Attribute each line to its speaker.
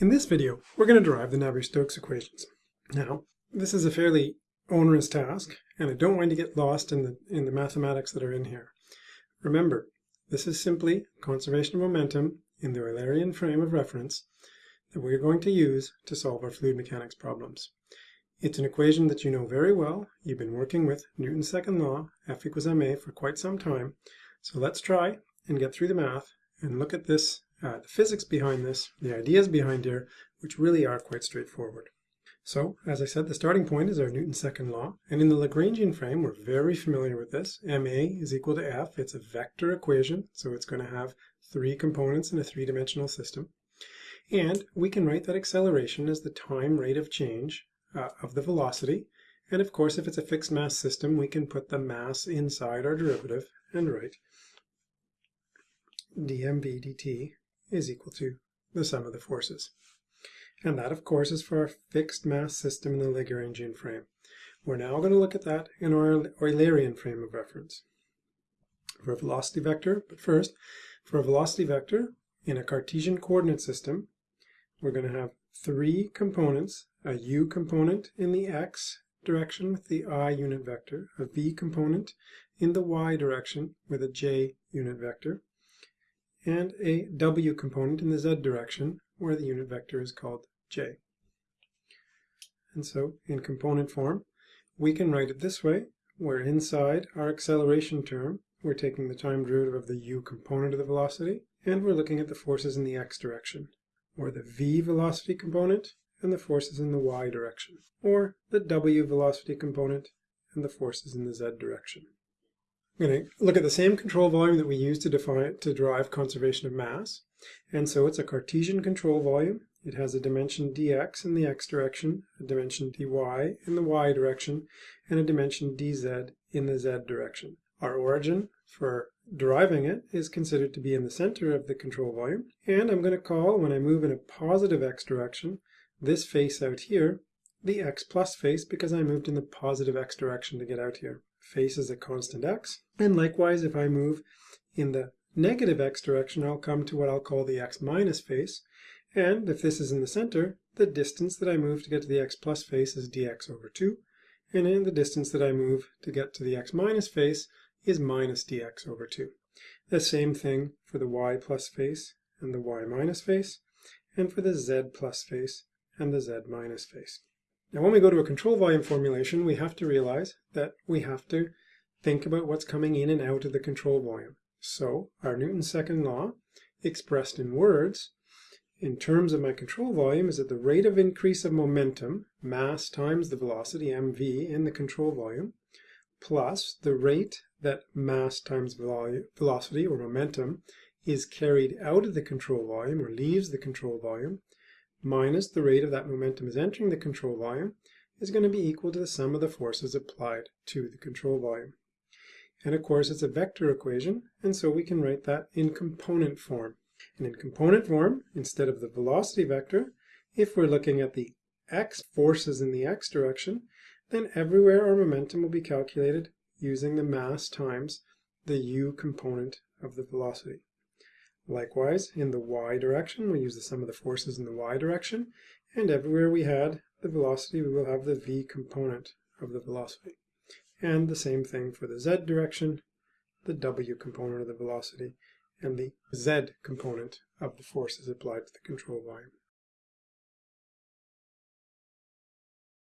Speaker 1: In this video, we're going to derive the Navier-Stokes equations. Now, this is a fairly onerous task, and I don't want to get lost in the, in the mathematics that are in here. Remember, this is simply conservation of momentum in the Eulerian frame of reference that we're going to use to solve our fluid mechanics problems. It's an equation that you know very well. You've been working with Newton's second law, F equals ma, for quite some time. So let's try and get through the math and look at this uh, the physics behind this, the ideas behind here, which really are quite straightforward. So, as I said, the starting point is our Newton's second law, and in the Lagrangian frame, we're very familiar with this. ma is equal to f. It's a vector equation, so it's going to have three components in a three-dimensional system. And we can write that acceleration as the time rate of change uh, of the velocity. And of course, if it's a fixed mass system, we can put the mass inside our derivative and write dmv dt is equal to the sum of the forces. And that, of course, is for our fixed mass system in the Lagrangian frame. We're now going to look at that in our Eulerian frame of reference. For a velocity vector, but first, for a velocity vector in a Cartesian coordinate system, we're going to have three components, a u component in the x direction with the i unit vector, a v component in the y direction with a j unit vector, and a w component in the z direction where the unit vector is called j. And so in component form, we can write it this way, where inside our acceleration term, we're taking the time derivative of the u component of the velocity, and we're looking at the forces in the x direction, or the v velocity component and the forces in the y direction, or the w velocity component and the forces in the z direction. I'm going to look at the same control volume that we used to define to derive conservation of mass. And so it's a Cartesian control volume. It has a dimension dx in the x direction, a dimension dy in the y direction, and a dimension dz in the z direction. Our origin for deriving it is considered to be in the center of the control volume. And I'm going to call, when I move in a positive x direction, this face out here, the x plus face because I moved in the positive x direction to get out here face is a constant x. And likewise, if I move in the negative x direction, I'll come to what I'll call the x minus face. And if this is in the center, the distance that I move to get to the x plus face is dx over 2. And the distance that I move to get to the x minus face is minus dx over 2. The same thing for the y plus face and the y minus face, and for the z plus face and the z minus face. Now when we go to a control volume formulation, we have to realize that we have to think about what's coming in and out of the control volume. So our Newton's second law, expressed in words, in terms of my control volume, is that the rate of increase of momentum, mass times the velocity, mv, in the control volume, plus the rate that mass times velocity, or momentum, is carried out of the control volume, or leaves the control volume, minus the rate of that momentum is entering the control volume is going to be equal to the sum of the forces applied to the control volume. And of course, it's a vector equation, and so we can write that in component form. And in component form, instead of the velocity vector, if we're looking at the x forces in the x direction, then everywhere our momentum will be calculated using the mass times the u component of the velocity. Likewise, in the y direction, we use the sum of the forces in the y direction, and everywhere we had the velocity, we will have the v component of the velocity. And the same thing for the z direction, the w component of the velocity, and the z component of the forces applied to the control volume.